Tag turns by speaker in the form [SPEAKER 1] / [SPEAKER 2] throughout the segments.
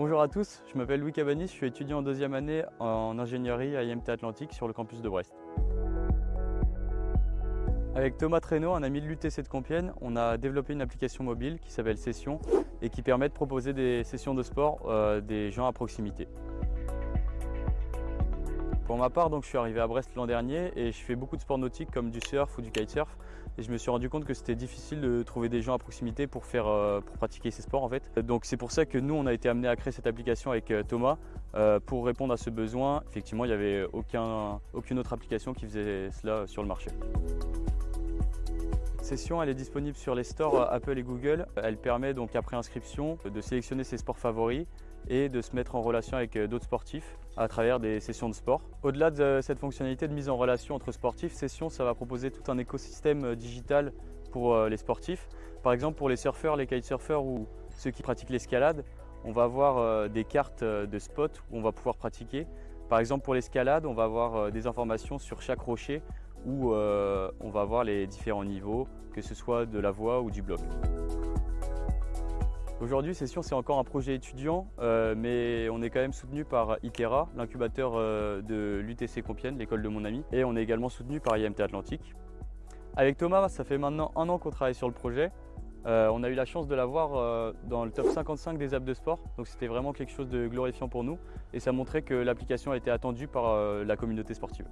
[SPEAKER 1] Bonjour à tous, je m'appelle Louis Cabanis, je suis étudiant en deuxième année en ingénierie à IMT Atlantique sur le campus de Brest. Avec Thomas Traîneau, un ami de l'UTC de Compiègne, on a développé une application mobile qui s'appelle Session et qui permet de proposer des sessions de sport euh, des gens à proximité. Pour ma part, donc, je suis arrivé à Brest l'an dernier et je fais beaucoup de sports nautiques comme du surf ou du kitesurf. Et je me suis rendu compte que c'était difficile de trouver des gens à proximité pour, euh, pratiquer ces sports en fait. Donc c'est pour ça que nous, on a été amené à créer cette application avec euh, Thomas euh, pour répondre à ce besoin. Effectivement, il n'y avait aucun, aucune autre application qui faisait cela sur le marché. Session, elle est disponible sur les stores Apple et Google. Elle permet donc après inscription de sélectionner ses sports favoris et de se mettre en relation avec euh, d'autres sportifs à travers des sessions de sport. Au-delà de cette fonctionnalité de mise en relation entre sportifs, Session, ça va proposer tout un écosystème euh, digital pour euh, les sportifs. Par exemple, pour les surfeurs, les kitesurfers ou ceux qui pratiquent l'escalade, on va avoir des cartes de spots où on va pouvoir pratiquer. Par exemple, pour l'escalade, on va avoir des informations sur chaque rocher où on va voir les différents niveaux, que ce soit de la voie ou du bloc. Aujourd'hui, Session, c'est encore un projet étudiant, euh, mais on est quand même soutenu par ITERA, l'incubateur euh, de l'UTC Compiègne, l'école de mon ami, et on est également soutenu par IMT Atlantique. Avec Thomas, ça fait maintenant un an qu'on travaille sur le projet. Euh, on a eu la chance de l'avoir dans le top 55 des apps de sport, donc c'était vraiment quelque chose de glorifiant pour nous, et ça montrait que l'application a été attendue par la communauté sportive.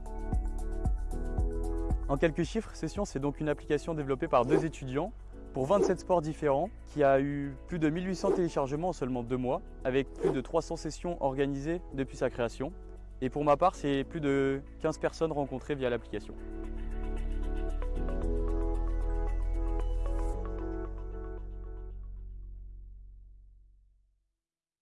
[SPEAKER 1] En quelques chiffres, Session, c'est donc une application développée par deux étudiants pour 27 sports différents, qui a eu plus de 1800 téléchargements en seulement deux mois, avec plus de 300 sessions organisées depuis sa création. Et pour ma part, c'est plus de 15 personnes rencontrées via l'application.